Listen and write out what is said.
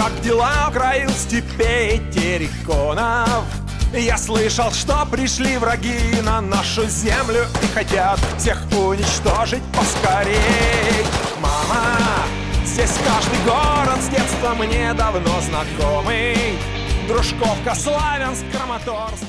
как дела у степей терриконов. Я слышал, что пришли враги на нашу землю И хотят всех уничтожить поскорей. Мама, здесь каждый город с детства мне давно знакомый. Дружковка, Славянск, Краматорск